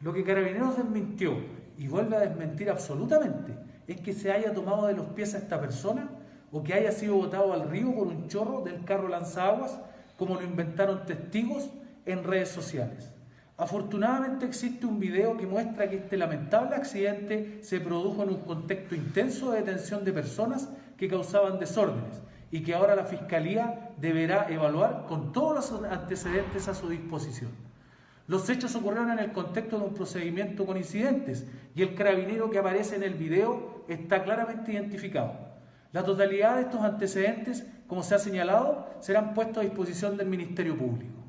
Lo que Carabineros desmintió y vuelve a desmentir absolutamente es que se haya tomado de los pies a esta persona o que haya sido botado al río por un chorro del carro lanzaguas, como lo inventaron testigos en redes sociales. Afortunadamente existe un video que muestra que este lamentable accidente se produjo en un contexto intenso de detención de personas que causaban desórdenes y que ahora la Fiscalía deberá evaluar con todos los antecedentes a su disposición. Los hechos ocurrieron en el contexto de un procedimiento con incidentes y el carabinero que aparece en el video está claramente identificado. La totalidad de estos antecedentes, como se ha señalado, serán puestos a disposición del Ministerio Público.